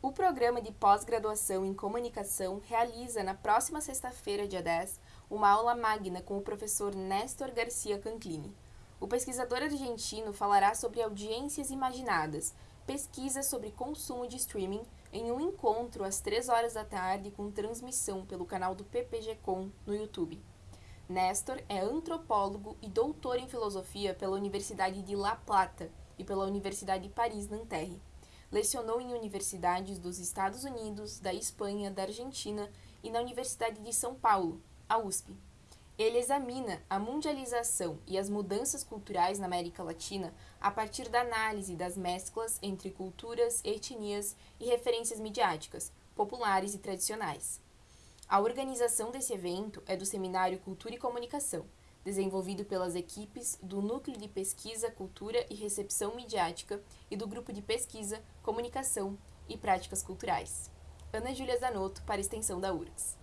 O programa de pós-graduação em comunicação realiza na próxima sexta-feira, dia 10, uma aula magna com o professor Néstor Garcia Canclini. O pesquisador argentino falará sobre audiências imaginadas, pesquisa sobre consumo de streaming, em um encontro às 3 horas da tarde com transmissão pelo canal do PPG-Com no YouTube. Néstor é antropólogo e doutor em filosofia pela Universidade de La Plata e pela Universidade de Paris-Nanterre. Lecionou em universidades dos Estados Unidos, da Espanha, da Argentina e na Universidade de São Paulo, a USP. Ele examina a mundialização e as mudanças culturais na América Latina a partir da análise das mesclas entre culturas, etnias e referências midiáticas, populares e tradicionais. A organização desse evento é do Seminário Cultura e Comunicação, desenvolvido pelas equipes do Núcleo de Pesquisa, Cultura e Recepção Midiática e do Grupo de Pesquisa, Comunicação e Práticas Culturais. Ana Júlia Zanotto, para a extensão da URGS.